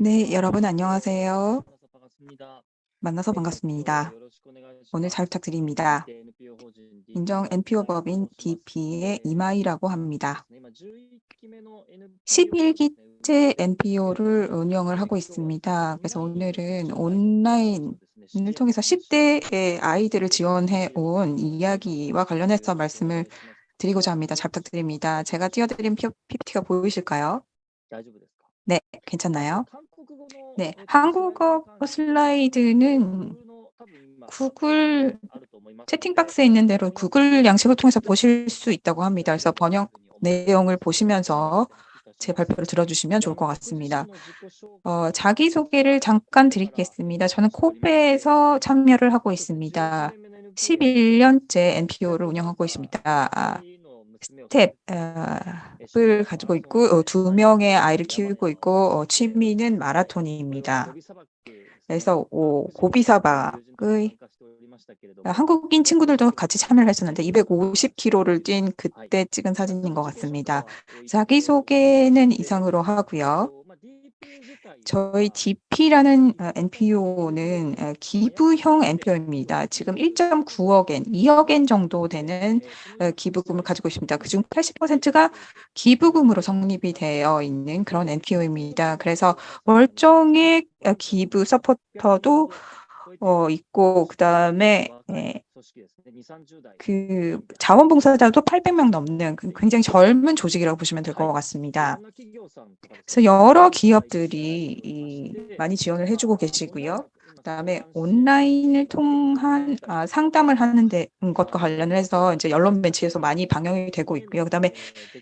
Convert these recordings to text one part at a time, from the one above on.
네, 여러분 안녕하세요. 만나서 반갑습니다. 오늘 잘 부탁드립니다. 인정 NPO 법인 DP의 이마이라고 합니다. 11기째 NPO를 운영을 하고 있습니다. 그래서 오늘은 온라인을 통해서 10대의 아이들을 지원해 온 이야기와 관련해서 말씀을 드리고자 합니다. 잘 부탁드립니다. 제가 띄워드린 PPT가 보이실까요? 네, 괜찮나요? 네, 한국어 슬라이드는 구글 채팅박스에 있는 대로 구글 양식을 통해서 보실 수 있다고 합니다. 그래서 번역 내용을 보시면서 제 발표를 들어주시면 좋을 것 같습니다. 어, 자기소개를 잠깐 드리겠습니다. 저는 코베에서 참여를 하고 있습니다. 11년째 NPO를 운영하고 있습니다. 스텝을 가지고 있고 어, 두 명의 아이를 키우고 있고 어, 취미는 마라톤입니다. 그래서 고비사박의 한국인 친구들도 같이 참여를 했었는데 250km를 뛴 그때 찍은 사진인 것 같습니다. 자기소개는 이상으로 하고요. 저희 DP라는 NPO는 어, 기부형 NPO입니다. 지금 1.9억엔, 2억엔 정도 되는 어, 기부금을 가지고 있습니다. 그중 80%가 기부금으로 성립이 되어 있는 그런 NPO입니다. 그래서 월정액 어, 기부 서포터도 어, 있고 그다음에 예, 그 자원봉사자도 800명 넘는 그 굉장히 젊은 조직이라고 보시면 될 것 같습니다. 그래서 여러 기업들이 많이 지원을 해주고 계시고요. 그다음에 온라인을 통한 아, 상담을 하는 데 것과 관련해서 이제 언론 매체에서 많이 방영이 되고 있고요. 그다음에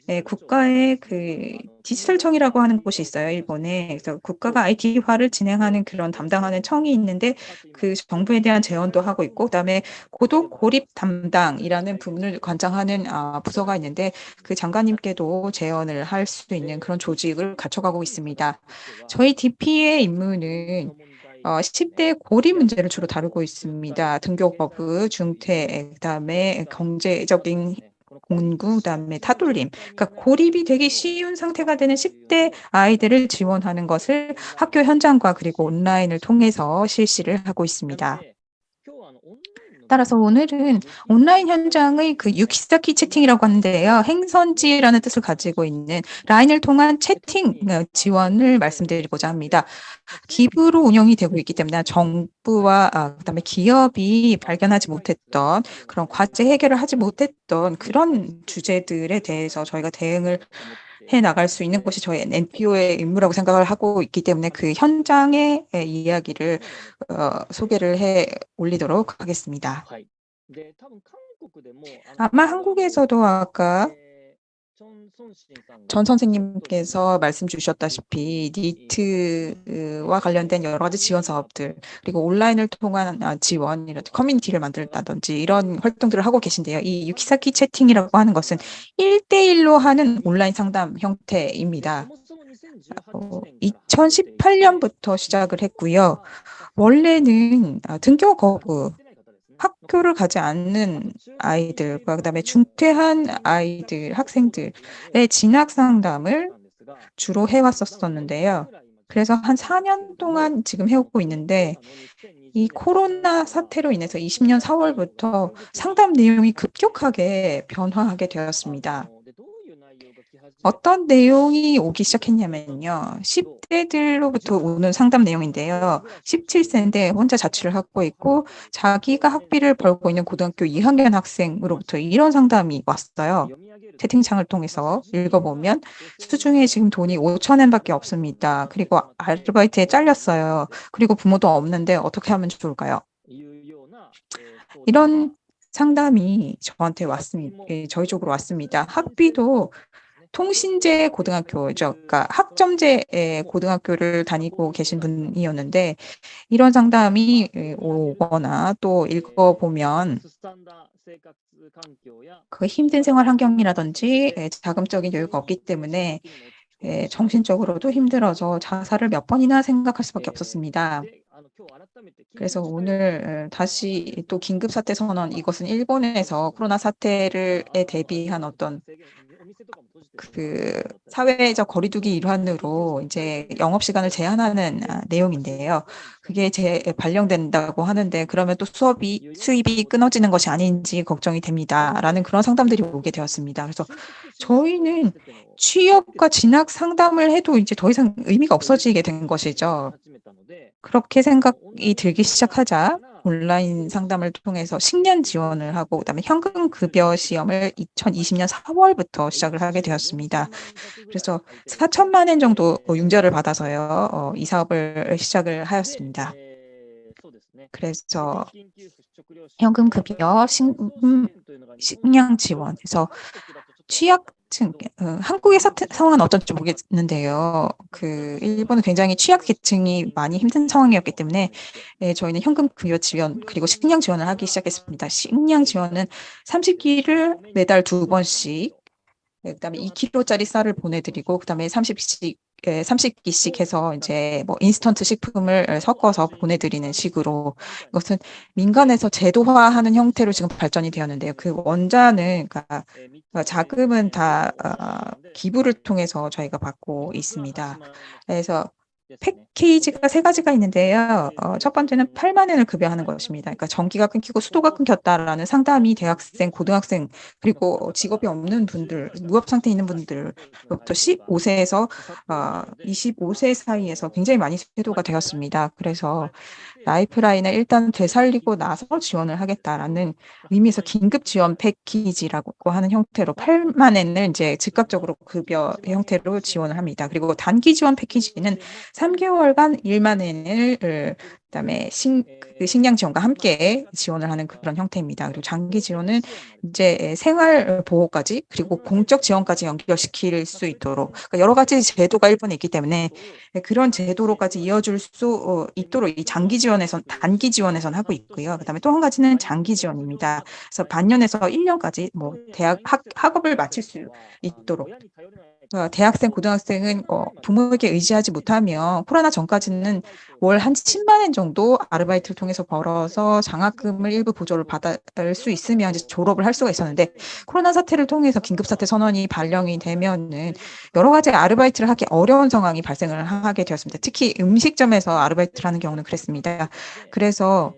예, 국가의 그 디지털청이라고 하는 곳이 있어요, 일본에. 그래서 국가가 IT화를 진행하는 그런 담당하는 청이 있는데 그 정부에 대한 제언도 하고 있고, 그다음에 고독 고립 담당이라는 부분을 관장하는 아, 부서가 있는데 그 장관님께도 제언을 할 수 있는 그런 조직을 갖춰가고 있습니다. 저희 DP의 임무는 어, 10대 고리 문제를 주로 다루고 있습니다. 등교거부, 중퇴, 그다음에 경제적인 공구, 그다음에 타돌림. 그러니까 고립이 되기 쉬운 상태가 되는 10대 아이들을 지원하는 것을 학교 현장과 그리고 온라인을 통해서 실시를 하고 있습니다. 따라서 오늘은 온라인 현장의 그 유키사키 채팅이라고 하는데요. 행선지라는 뜻을 가지고 있는 라인을 통한 채팅 어, 지원을 말씀드리고자 합니다. 기부로 운영이 되고 있기 때문에 정부와 아, 그다음에 기업이 발견하지 못했던 그런 과제 해결을 하지 못했던 그런 주제들에 대해서 저희가 대응을 해 나갈 수 있는 것이 저희 NPO의 임무라고 생각을 하고 있기 때문에 그 현장의 이야기를 어, 소개를 해 올리도록 하겠습니다. 아마 한국에서도 아까 전 선생님께서 말씀 주셨다시피 니트와 관련된 여러 가지 지원 사업들 그리고 온라인을 통한 아, 지원 이런 커뮤니티를 만들다든지 이런 활동들을 하고 계신데요. 이 유키사키 채팅이라고 하는 것은 1대1로 하는 온라인 상담 형태입니다. 어, 2018년부터 시작을 했고요. 원래는 아, 등교 거부 학교를 가지 않는 아이들과 그다음에 중퇴한 아이들, 학생들의 진학 상담을 주로 해왔었었는데요. 그래서 한 4년 동안 지금 해오고 있는데 이 코로나 사태로 인해서 20년 4월부터 상담 내용이 급격하게 변화하게 되었습니다. 어떤 내용이 오기 시작했냐면요. 10대들로부터 오는 상담 내용인데요. 17세인데 혼자 자취를 하고 있고 자기가 학비를 벌고 있는 고등학교 2학년 학생으로부터 이런 상담이 왔어요. 채팅창을 통해서 읽어보면 수중에 지금 돈이 5천엔밖에 없습니다. 그리고 아르바이트에 잘렸어요. 그리고 부모도 없는데 어떻게 하면 좋을까요? 이런 상담이 저한테 왔습니다. 예, 저희 쪽으로 왔습니다. 학비도 통신제 고등학교죠. 그러니까 학점제 고등학교를 다니고 계신 분이었는데 이런 상담이 오거나 또 읽어보면 그 힘든 생활 환경이라든지 자금적인 여유가 없기 때문에 정신적으로도 힘들어서 자살을 몇 번이나 생각할 수밖에 없었습니다. 그래서 오늘 다시 또 긴급 사태 선언 이것은 일본에서 코로나 사태를 대비한 어떤 그 사회적 거리두기 일환으로 이제 영업 시간을 제한하는 아, 내용인데요. 그게 제 발령된다고 하는데 그러면 또 수업이 수입이 끊어지는 것이 아닌지 걱정이 됩니다라는 그런 상담들이 오게 되었습니다. 그래서 저희는 취업과 진학 상담을 해도 이제 더 이상 의미가 없어지게 된 것이죠. 그렇게 생각이 들기 시작하자 온라인 상담을 통해서 식년 지원을 하고 그다음에 현금 급여 시험을 2020년 4월부터 시작을 하게 되었습니다. 그래서 4천만 엔 정도 융자를 받아서요. 어, 이 사업을 시작을 하였습니다. 그래서 현금 급여, 식, 음, 식량 지원해서 취약 층, 어, 한국의 사태, 상황은 어떤지 모르겠는데요. 그 일본은 굉장히 취약 계층이 많이 힘든 상황이었기 때문에 예, 저희는 현금 급여 지원 그리고 식량 지원을 하기 시작했습니다. 식량 지원은 30끼를 매달 두 번씩 네, 그다음에 2kg짜리 쌀을 보내드리고 그다음에 30씩 30기씩 해서 이제 뭐 인스턴트 식품을 섞어서 보내드리는 식으로 이것은 민간에서 제도화하는 형태로 지금 발전이 되었는데요. 그 원자는 그러니까 자금은 다 어, 기부를 통해서 저희가 받고 있습니다. 그래서 패키지가 세 가지가 있는데요. 어, 첫 번째는 8만 원을 급여하는 것입니다. 그러니까 전기가 끊기고 수도가 끊겼다라는 상담이 대학생, 고등학생 그리고 직업이 없는 분들, 무업 상태에 있는 분들부터 15세에서 어, 25세 사이에서 굉장히 많이 세도가 되었습니다. 그래서 라이프라인을 일단 되살리고 나서 지원을 하겠다라는 의미에서 긴급 지원 패키지라고 하는 형태로 8만 엔을 이제 즉각적으로 급여 형태로 지원을 합니다. 그리고 단기 지원 패키지는 3개월간 1만 엔을 그다음에 식, 그 식량 지원과 함께 지원을 하는 그런 형태입니다. 그리고 장기 지원은 이제 생활 보호까지 그리고 공적 지원까지 연결시킬 수 있도록 그러니까 여러 가지 제도가 일본에 있기 때문에 그런 제도로까지 이어줄 수 어, 있도록 이 장기 지원에선 단기 지원에선 하고 있고요. 그다음에 또 한 가지는 장기 지원입니다. 그래서 반년에서 1년까지 뭐 대학 학, 학업을 마칠 수 있도록 어, 대학생, 고등학생은 어, 부모에게 의지하지 못하면 코로나 전까지는 월 한 10만 원 정도 아르바이트를 통해서 벌어서 장학금을 일부 보조를 받을 수 있으면 이제 졸업을 할 수가 있었는데 코로나 사태를 통해서 긴급사태 선언이 발령이 되면은 여러 가지 아르바이트를 하기 어려운 상황이 발생을 하게 되었습니다. 특히 음식점에서 아르바이트를 하는 경우는 그랬습니다. 그래서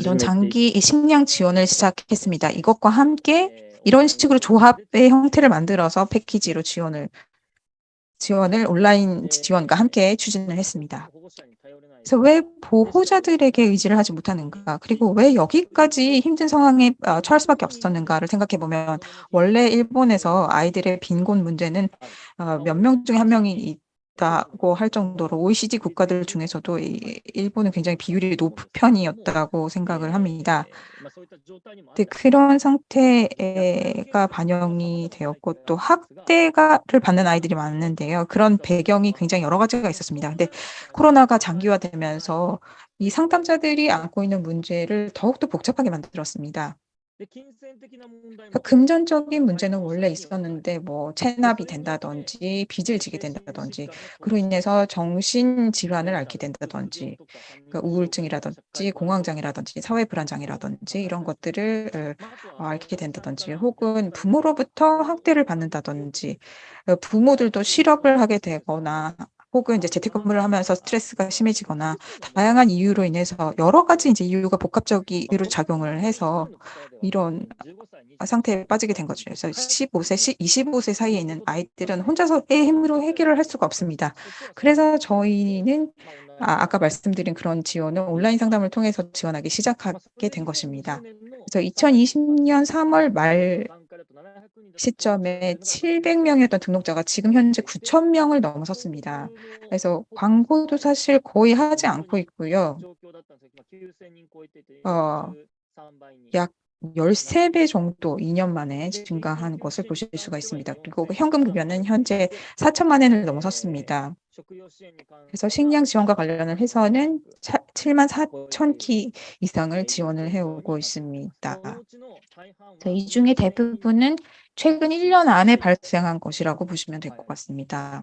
이런 장기 식량 지원을 시작했습니다. 이것과 함께 이런 식으로 조합의 형태를 만들어서 패키지로 지원을 지원을 온라인 지원과 함께 추진을 했습니다. 그래서 왜 보호자들에게 의지를 하지 못하는가? 그리고 왜 여기까지 힘든 상황에 어, 처할 수밖에 없었는가를 생각해 보면 원래 일본에서 아이들의 빈곤 문제는 어, 몇명 중에 한 명이 있다고 할 정도로 OECD 국가들 중에서도 일본은 굉장히 비율이 높은 편이었다고 생각을 합니다. 네, 그런 상태가 반영이 되었고 또 학대가를 받는 아이들이 많은데요. 그런 배경이 굉장히 여러 가지가 있었습니다. 근데 코로나가 장기화되면서 이 상담자들이 안고 있는 문제를 더욱더 복잡하게 만들었습니다. 그러니까 금전적인 문제는 원래 있었는데 뭐 체납이 된다든지 빚을 지게 된다든지 그로 인해서 정신 질환을 앓게 된다든지 그러니까 우울증이라든지 공황장애라든지 사회 불안장애라든지 이런 것들을 어, 앓게 된다든지 혹은 부모로부터 학대를 받는다든지 어, 부모들도 실업을 하게 되거나 혹은 이제 재택근무를 하면서 스트레스가 심해지거나 다양한 이유로 인해서 여러 가지 이제 이유가 복합적으로 작용을 해서 이런 상태에 빠지게 된 거죠. 그래서 15세, 25세 사이에 있는 아이들은 혼자서의 힘으로 해결을 할 수가 없습니다. 그래서 저희는 아, 아까 말씀드린 그런 지원을 온라인 상담을 통해서 지원하기 시작하게 된 것입니다. 그래서 2020년 3월 말 시점에 700명이었던 등록자가 지금 현재 9천 명을 넘어섰습니다. 그래서 광고도 사실 거의 하지 않고 있고요. 어, 약 13배 정도 2년 만에 증가한 것을 보실 수가 있습니다. 그리고 현금 급여는 현재 4천만 원을 넘어섰습니다. 그래서 식량 지원과 관련을 해서는 7만 4천 키 이상을 지원을 해오고 있습니다. 이 중에 대부분은 최근 1년 안에 발생한 것이라고 보시면 될 것 같습니다.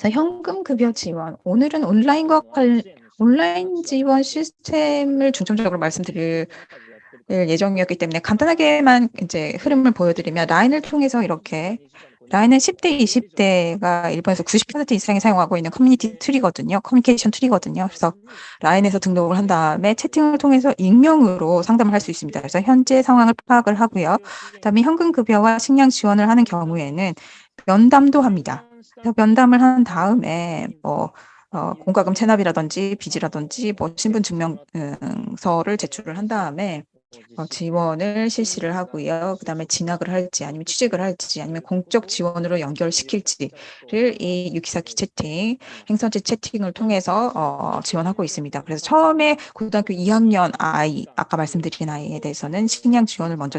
자, 현금 급여 지원. 오늘은 온라인과 관, 온라인 지원 시스템을 중점적으로 말씀드릴 예정이었기 때문에 간단하게만 이제 흐름을 보여드리면 라인을 통해서 이렇게 라인은 10대, 20대가 일본에서 90% 이상이 사용하고 있는 커뮤니티 tool이거든요. 커뮤니케이션 tool이거든요. 그래서 라인에서 등록을 한 다음에 채팅을 통해서 익명으로 상담을 할 수 있습니다. 그래서 현재 상황을 파악을 하고요. 그다음에 현금 급여와 식량 지원을 하는 경우에는 면담도 합니다. 그래서 면담을 한 다음에 뭐 어, 공과금 체납이라든지 빚이라든지 뭐 신분 증명서를 제출을 한 다음에 어, 지원을 실시를 하고요. 그 다음에 진학을 할지 아니면 취직을 할지 아니면 공적 지원으로 연결시킬지를 이 유키사키 채팅, 행선지 채팅을 통해서 어, 지원하고 있습니다. 그래서 처음에 고등학교 2학년 아이, 아까 말씀드린 아이에 대해서는 식량 지원을 먼저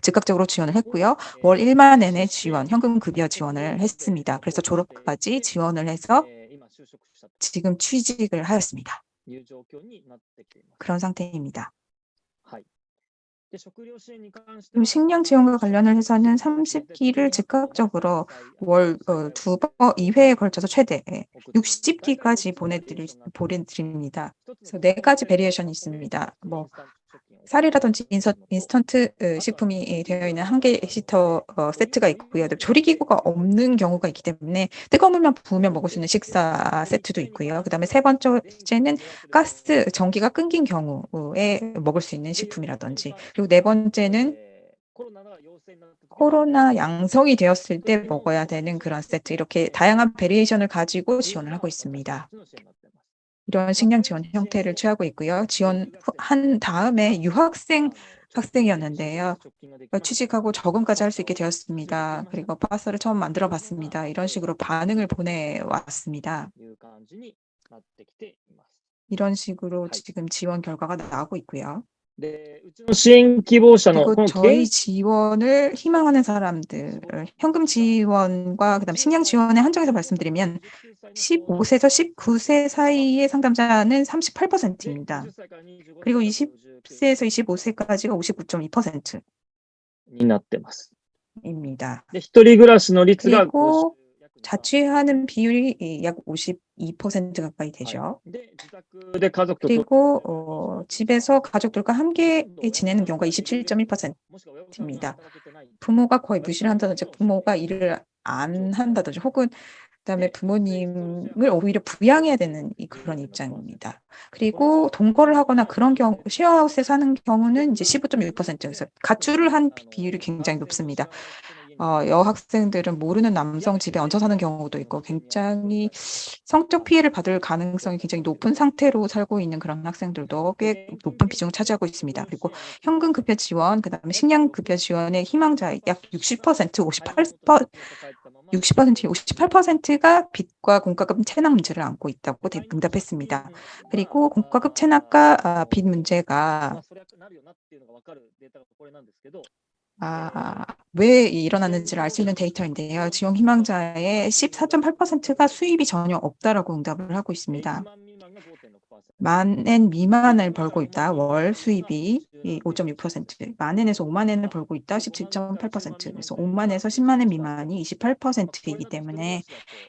즉각적으로 지원을 했고요. 월 1만 엔의 지원, 현금 급여 지원을 했습니다. 그래서 졸업까지 지원을 해서 지금 취직을 하였습니다. 그런 상태입니다. 식량 지원과 관련을 해서는 30끼를 즉각적으로 월 어, 두번 2회에 걸쳐서 최대 60끼까지 보내드릴 보내드립니다. 그래서 네 가지 variation이 있습니다. 뭐 쌀이라든지 인스턴트 어, 식품이 되어 있는 한 개 시터 어, 세트가 있고요. 조리기구가 없는 경우가 있기 때문에 뜨거운 물만 부으면 먹을 수 있는 식사 세트도 있고요. 그 다음에 세 번째는 가스, 전기가 끊긴 경우에 먹을 수 있는 식품이라든지 그리고 네 번째는 코로나 양성이 되었을 때 먹어야 되는 그런 세트 이렇게 다양한 variation을 가지고 지원을 하고 있습니다. 이런 식량 지원 형태를 취하고 있고요. 지원한 다음에 유학생 학생이었는데요. 어, 취직하고 적응까지 할 수 있게 되었습니다. 그리고 파스를 처음 만들어 봤습니다. 이런 식으로 반응을 보내왔습니다. 이런 식으로 지금 지원 결과가 나오고 있고요. 그리고 저희 지원을 희망하는 사람들, 현금 지원과 그다음 식량 지원의 한정에서 말씀드리면 15세에서 19세 사이의 상담자는 38%입니다. 그리고 20세에서 25세까지가 59.2%입니다. 그리고 자취하는 비율이 약 52% 가까이 되죠. 그리고 어, 집에서 가족들과 함께 지내는 경우가 27.1%입니다. 부모가 거의 무시를 한다든지 부모가 일을 안 한다든지 혹은 그다음에 부모님을 오히려 부양해야 되는 그런 입장입니다. 그리고 동거를 하거나 그런 경우 쉐어하우스에 사는 경우는 이제 15.6%에서 가출을 한 비율이 굉장히 높습니다. 어, 여학생들은 모르는 남성 집에 얹혀 사는 경우도 있고 굉장히 성적 피해를 받을 가능성이 굉장히 높은 상태로 살고 있는 그런 학생들도 꽤 높은 비중을 차지하고 있습니다. 그리고 현금 급여 지원, 그다음에 식량 급여 지원의 희망자 약 60%, 58% 60% 58%가 빚과 공과금 체납 문제를 안고 있다고 응답했습니다. 그리고 공과금 체납과 아, 빚 문제가 아, 왜 일어났는지를 알 수 있는 데이터인데요. 지원 희망자의 14.8%가 수입이 전혀 없다라고 응답을 하고 있습니다. 만엔 미만을 벌고 있다. 월 수입이 5.6%, 만엔에서 5만 엔을 벌고 있다. 17.8%, 그래서 5만에서 10만 엔 미만이 28%이기 때문에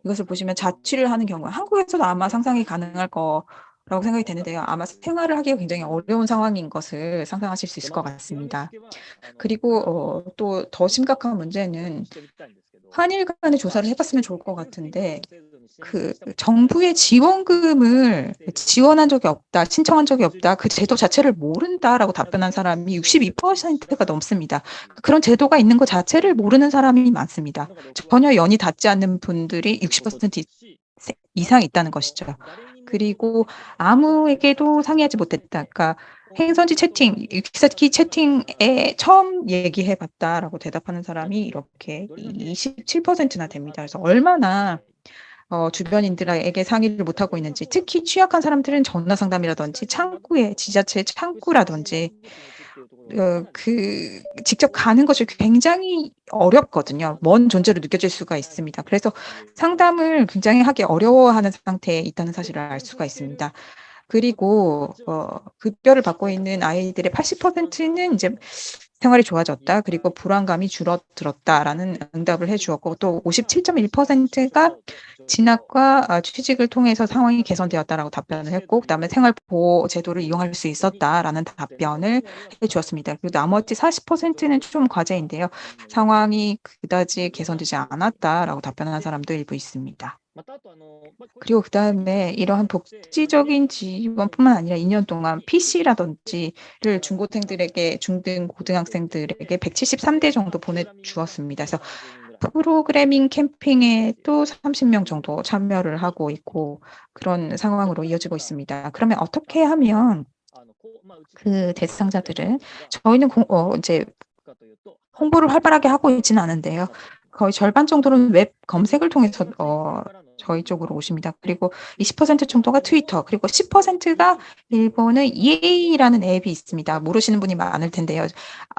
이것을 보시면 자취를 하는 경우, 한국에서도 아마 상상이 가능할 거 라고 생각이 되는데요. 아마 생활을 하기가 굉장히 어려운 상황인 것을 상상하실 수 있을 것 같습니다. 그리고 어, 또더 심각한 문제는 한일 간의 조사를 해봤으면 좋을 것 같은데 그 정부의 지원금을 지원한 적이 없다, 신청한 적이 없다, 그 제도 자체를 모른다라고 답변한 사람이 62%가 넘습니다. 그런 제도가 있는 것 자체를 모르는 사람이 많습니다. 전혀 연이 닿지 않는 분들이 60% 이상 있다는 것이죠. 그리고 아무에게도 상의하지 못했다. 그러니까 행선지 채팅, 기사키 채팅에 처음 얘기해 봤다라고 대답하는 사람이 이렇게 27%나 됩니다. 그래서 얼마나 어, 주변인들에게 상의를 못하고 있는지 특히 취약한 사람들은 전화 상담이라든지 창구에 지자체 창구라든지 어, 그 직접 가는 것이 굉장히 어렵거든요. 먼 존재로 느껴질 수가 있습니다. 그래서 상담을 굉장히 하기 어려워하는 상태에 있다는 사실을 알 수가 있습니다. 그리고 어 급여를 받고 있는 아이들의 80%는 이제 " 생활이 좋아졌다. 그리고 불안감이 줄어들었다."라는 응답을 해 주었고 또 57.1%가 "진학과 아 취직을 통해서 상황이 개선되었다."라고 답변을 했고 그다음에 "생활 보호 제도를 이용할 수 있었다."라는 답변을 해 주었습니다. 그리고 나머지 40%는 좀 과제인데요. "상황이 그다지 개선되지 않았다."라고 답변한 사람도 일부 있습니다. 그리고 그 다음에 이러한 복지적인 지원뿐만 아니라 2년 동안 PC라든지를 중고생들에게 중등 고등학생들에게 173대 정도 보내주었습니다. 그래서 프로그래밍 캠핑에 또 30명 정도 참여를 하고 있고 그런 상황으로 이어지고 있습니다. 그러면 어떻게 하면 그 대상자들은 저희는 공 어 이제 홍보를 활발하게 하고 있지는 않은데요. 거의 절반 정도는 웹 검색을 통해서 어 저희 쪽으로 오십니다. 그리고 20% 정도가 트위터 그리고 10%가 일본의 Yay라는 앱이 있습니다. 모르시는 분이 많을 텐데요.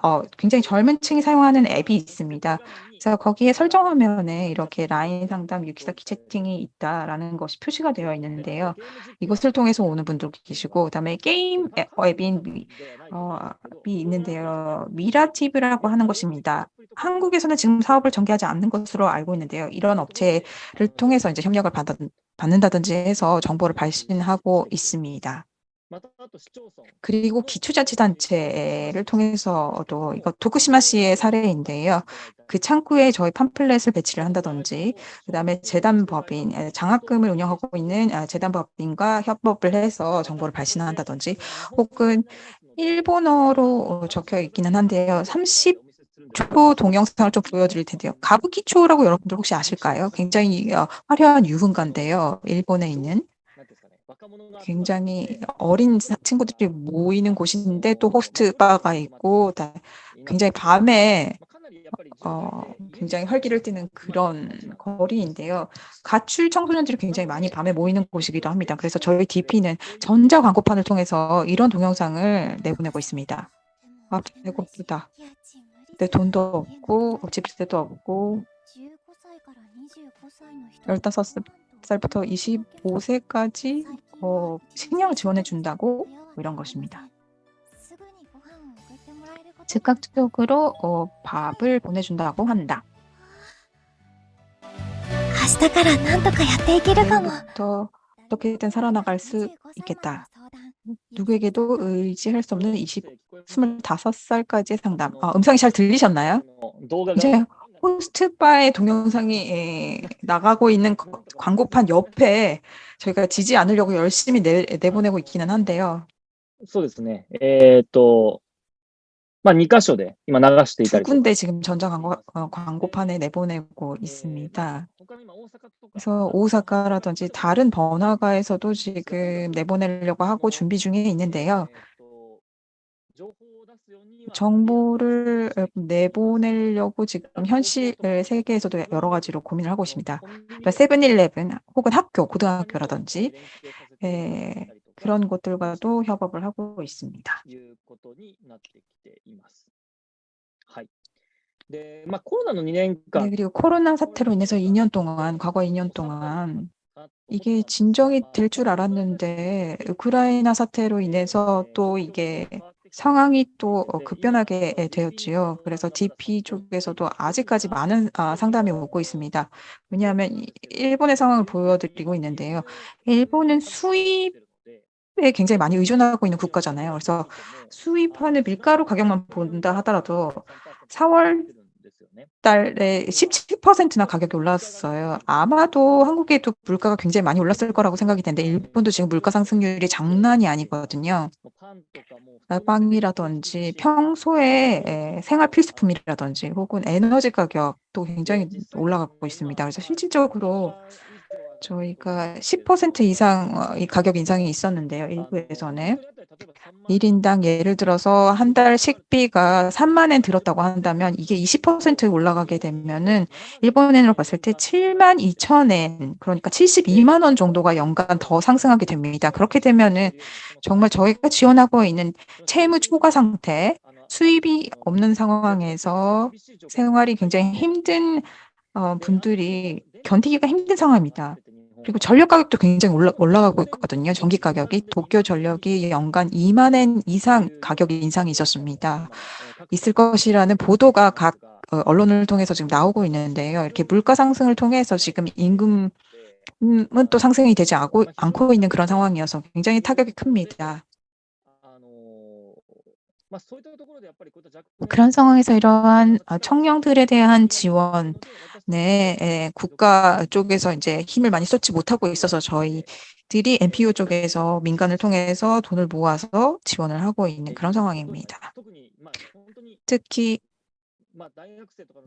어 굉장히 젊은 층이 사용하는 앱이 있습니다. 그래서 거기에 설정 화면에 이렇게 라인 상담, 유키사키 채팅이 있다라는 것이 표시가 되어 있는데요. 이것을 통해서 오는 분들도 계시고 그다음에 게임 앱 앱인 미어이 있는데요. 미라티브라고 하는 것입니다. 한국에서는 지금 사업을 전개하지 않는 것으로 알고 있는데요. 이런 업체를 통해서 인제 협력을 받아 받는다든지 해서 정보를 발신하고 있습니다. 그리고 기초자치단체를 통해서도 이거 도쿠시마시의 사례인데요. 그 창구에 저희 팜플렛을 배치를 한다든지 그다음에 재단법인 예 장학금을 운영하고 있는 아 재단법인과 협업을 해서 정보를 발신한다든지 혹은 일본어로 어 적혀 있기는 한데요. 30 초 동영상을 좀 보여드릴 텐데요. 가부키초라고 여러분들 혹시 아실까요? 굉장히 어 화려한 유흥가인데요. 일본에 있는. 굉장히 어린 사 친구들이 모이는 곳인데 또 호스트 바가 있고 다 굉장히 밤에 어 굉장히 활기를 띠는 그런 거리인데요. 가출 청소년들이 굉장히 많이 밤에 모이는 곳이기도 합니다. 그래서 저희 DP는 전자 광고판을 통해서 이런 동영상을 내보내고 있습니다. "아 배고프다. 내 돈도 없고 집 세도 없고" 15살 살부터 25 세까지 어 식량을 지원해 준다고 뭐 이런 것입니다. 즉각적으로 어 밥을 보내준다고 한다. 明日からなんとかやっていけるかも。 내일부터 어떻게든 살아나갈 수 있겠다. 누구에게도 의지할 수 없는 20 25 살까지의 상담. 아 음성이 잘 들리셨나요? 이제 호스트바의 동영상이 예 나가고 있는 거 광고판 옆에 저희가 지지 않으려고 열심히 내 내보내고 있기는 한데요. そうですね。えっと、 ま、2箇所で今流していた 두 りとか。 군데 지금 전자 광고 어 광고판에 내보내고 있습니다. 他の今大阪とか 그래서 오사카라든지 다른 번화가에서도 지금 내보내려고 하고 준비 중에 있는데요. えっと、情報を出すようには 정보를 어 내보내려고 지금 현실 세계에서도 여러 가지로 고민을 하고 있습니다. 그러니까 세븐일레븐 혹은 학교, 고등학교라든지 예 그런 곳들과도 협업을 하고 있습니다. 네, 그리고 코로나 사태로 인해서 2년 동안, 과거 2년 동안 이게 진정이 될 줄 알았는데 우크라이나 사태로 인해서 또 이게 상황이 또 어, 급변하게 예, 되었지요. 그래서 DP 쪽에서도 아직까지 많은 아, 상담이 오고 있습니다. 왜냐하면 일본의 상황을 보여드리고 있는데요. 일본은 수입 에 굉장히 많이 의존하고 있는 국가잖아요. 그래서 수입하는 밀가루 가격만 본다 하더라도 4월 달에 17%나 가격이 올랐어요. 아마도 한국에도 물가가 굉장히 많이 올랐을 거라고 생각이 되는데 일본도 지금 물가 상승률이 장난이 아니거든요. 아 빵이라든지 평소에 예 생활 필수품이라든지 혹은 에너지 가격도 굉장히 올라가고 있습니다. 그래서 실질적으로 저희가 10% 이상 어이 가격 인상이 있었는데요, 일부에서는. 1 인당 예를 들어서 한 달 식비가 3만 엔 들었다고 한다면 이게 20% 올라가게 되면은 일본 엔으로 봤을 때72,000엔 그러니까 72만 원 정도가 연간 더 상승하게 됩니다. 그렇게 되면은 정말 저희가 지원하고 있는 채무 초과 상태, 수입이 없는 상황에서 생활이 굉장히 힘든 어 분들이 견디기가 힘든 상황입니다. 그리고 전력 가격도 굉장히 올라, 올라가고 있거든요. 전기 가격이 도쿄 전력이 연간 2만 엔 이상 가격 인상이 있었습니다. 있을 것이라는 보도가 각 어, 언론을 통해서 지금 나오고 있는데요. 이렇게 물가 상승을 통해서 지금 임금은 또 상승이 되지 않고, 않고 있는 그런 상황이어서 굉장히 타격이 큽니다. 그런 상황에서 이러한 어, 청년들에 대한 지원, 네, 에, 국가 쪽에서 이제 힘을 많이 쏟지 못하고 있어서 저희들이 NPO 쪽에서 민간을 통해서 돈을 모아서 지원을 하고 있는 그런 상황입니다. 특히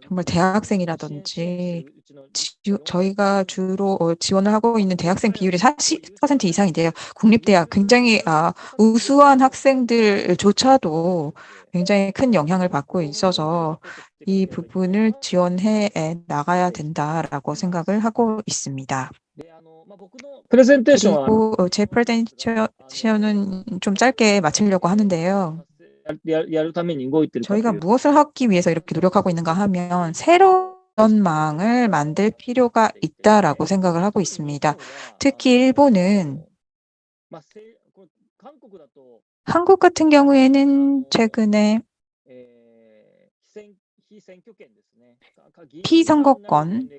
정말 대학생이라든지 지, 저희가 주로 어, 지원을 하고 있는 대학생 비율이 40% 이상인데요. 국립대학 굉장히 아, 우수한 학생들조차도 굉장히 큰 영향을 받고 있어서 이 부분을 지원해 나가야 된다라고 생각을 하고 있습니다. 그리고 어, 제 프레젠테이션은 좀 짧게 마치려고 하는데요. 저희가 무엇을 하기 위해서 이렇게 노력하고 있는가 하면 새로운 망을 만들 필요가 있다라고 생각을 하고 있습니다. 특히 일본은 한국 같은 경우에는 최근에 피선거권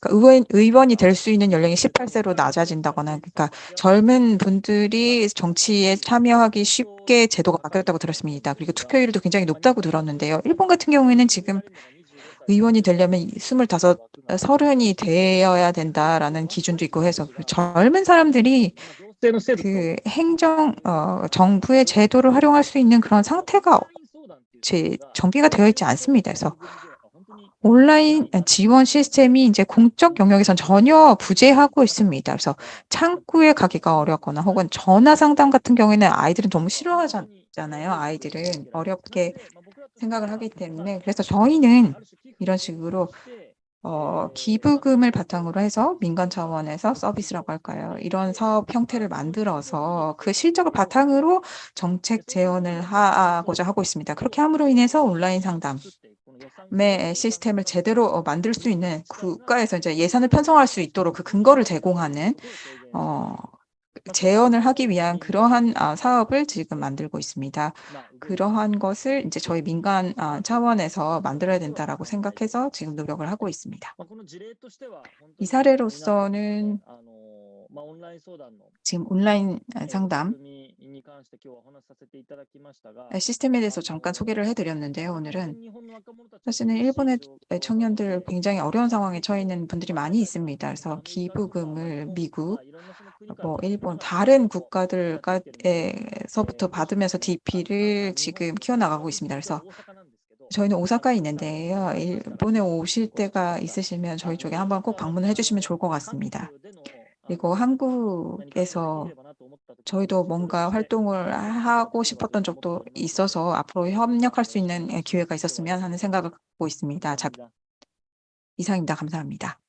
그러니까 의원, 의원이 될 수 있는 연령이 18세로 낮아진다거나 그러니까 젊은 분들이 정치에 참여하기 쉽게 제도가 바뀌었다고 들었습니다. 그리고 투표율도 굉장히 높다고 들었는데요. 일본 같은 경우에는 지금 의원이 되려면 25, 30이 되어야 된다라는 기준도 있고 해서 젊은 사람들이 그 행정 어, 정부의 제도를 활용할 수 있는 그런 상태가 제 정비가 되어 있지 않습니다. 그래서 온라인 지원 시스템이 이제 공적 영역에선 전혀 부재하고 있습니다. 그래서 창구에 가기가 어렵거나 혹은 전화 상담 같은 경우에는 아이들은 너무 싫어하잖아요. 아이들은 어렵게 생각을 하기 때문에 그래서 저희는 이런 식으로 어, 기부금을 바탕으로 해서 민간 차원에서 서비스라고 할까요? 이런 사업 형태를 만들어서 그 실적을 바탕으로 정책 재원을 하고자 하고 있습니다. 그렇게 함으로 인해서 온라인 상담 의 시스템을 제대로 어, 만들 수 있는 국가에서 이제 예산을 편성할 수 있도록 그 근거를 제공하는 어, 재현을 하기 위한 그러한 아, 사업을 지금 만들고 있습니다. 그러한 것을 이제 저희 민간 아, 차원에서 만들어야 된다라고 생각해서 지금 노력을 하고 있습니다. 이 사례로서는 지금 온라인 상담 시스템에 대해서 잠깐 소개를 해드렸는데요. 오늘은 사실은 일본의 청년들 굉장히 어려운 상황에 처해 있는 분들이 많이 있습니다. 그래서 기부금을 미국, 뭐 일본 다른 국가들에서부터 받으면서 DP를 지금 키워나가고 있습니다. 그래서 저희는 오사카에 있는데요. 일본에 오실 때가 있으시면 저희 쪽에 한번 꼭 방문을 해주시면 좋을 것 같습니다. 그리고 한국에서 저희도 뭔가 활동을 하고 싶었던 적도 있어서 앞으로 협력할 수 있는 기회가 있었으면 하는 생각을 갖고 있습니다. 자, 이상입니다. 감사합니다.